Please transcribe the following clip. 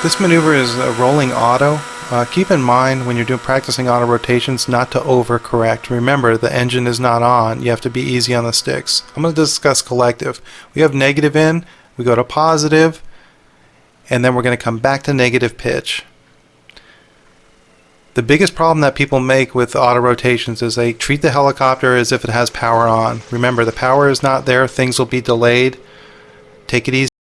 This maneuver is a rolling auto. Uh, keep in mind when you're doing practicing auto rotations not to overcorrect. Remember the engine is not on. You have to be easy on the sticks. I'm going to discuss collective. We have negative in, we go to positive, and then we're going to come back to negative pitch. The biggest problem that people make with auto rotations is they treat the helicopter as if it has power on. Remember the power is not there, things will be delayed. Take it easy.